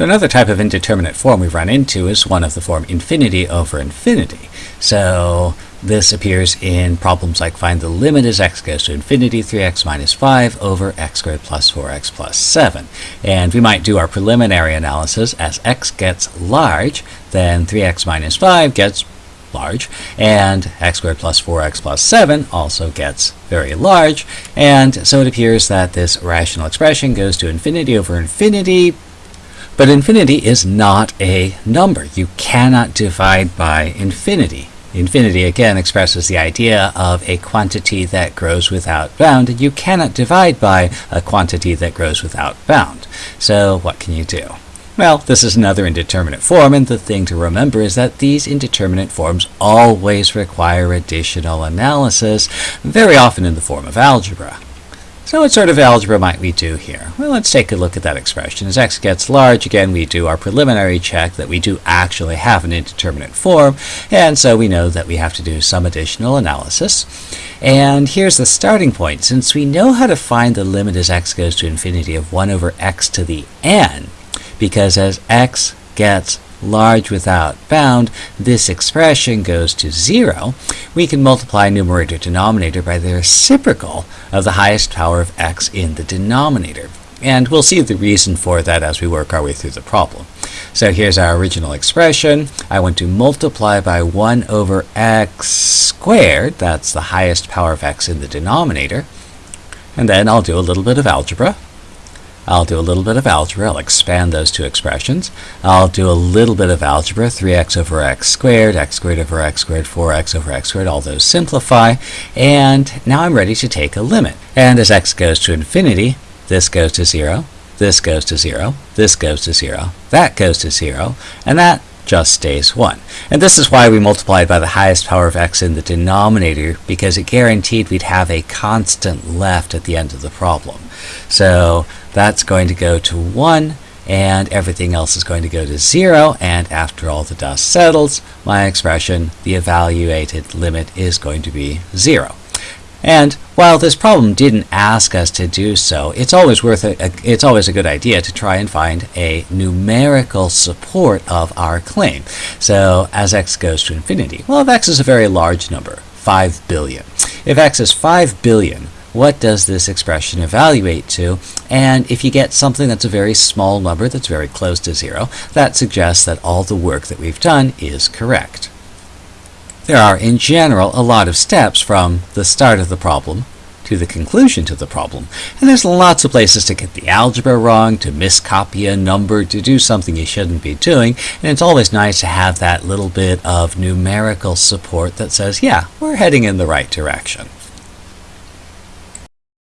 So another type of indeterminate form we've run into is one of the form infinity over infinity. So this appears in problems like find the limit as x goes to infinity 3x minus 5 over x squared plus 4x plus 7. And we might do our preliminary analysis as x gets large, then 3x minus 5 gets large, and x squared plus 4x plus 7 also gets very large, and so it appears that this rational expression goes to infinity over infinity, but infinity is not a number. You cannot divide by infinity. Infinity again expresses the idea of a quantity that grows without bound, and you cannot divide by a quantity that grows without bound. So what can you do? Well, this is another indeterminate form, and the thing to remember is that these indeterminate forms always require additional analysis, very often in the form of algebra. So what sort of algebra might we do here? Well, let's take a look at that expression. As x gets large, again, we do our preliminary check that we do actually have an indeterminate form, and so we know that we have to do some additional analysis. And here's the starting point. Since we know how to find the limit as x goes to infinity of 1 over x to the n, because as x gets large without bound, this expression goes to 0, we can multiply numerator denominator by the reciprocal of the highest power of x in the denominator. And we'll see the reason for that as we work our way through the problem. So here's our original expression. I want to multiply by 1 over x squared. That's the highest power of x in the denominator. And then I'll do a little bit of algebra. I'll do a little bit of algebra. I'll expand those two expressions. I'll do a little bit of algebra, 3x over x squared, x squared over x squared, 4x over x squared, all those simplify. And now I'm ready to take a limit. And as x goes to infinity, this goes to 0, this goes to 0, this goes to 0, that goes to 0, and that just stays 1. And this is why we multiplied by the highest power of x in the denominator, because it guaranteed we'd have a constant left at the end of the problem. So that's going to go to 1, and everything else is going to go to 0, and after all the dust settles, my expression, the evaluated limit, is going to be 0. And while this problem didn't ask us to do so, it's always worth a, a, it's always a good idea to try and find a numerical support of our claim. So as x goes to infinity, well, if x is a very large number, 5 billion. If x is 5 billion, what does this expression evaluate to? And if you get something that's a very small number that's very close to zero, that suggests that all the work that we've done is correct. There are, in general, a lot of steps from the start of the problem to the conclusion to the problem. And there's lots of places to get the algebra wrong, to miscopy a number, to do something you shouldn't be doing. And it's always nice to have that little bit of numerical support that says, yeah, we're heading in the right direction.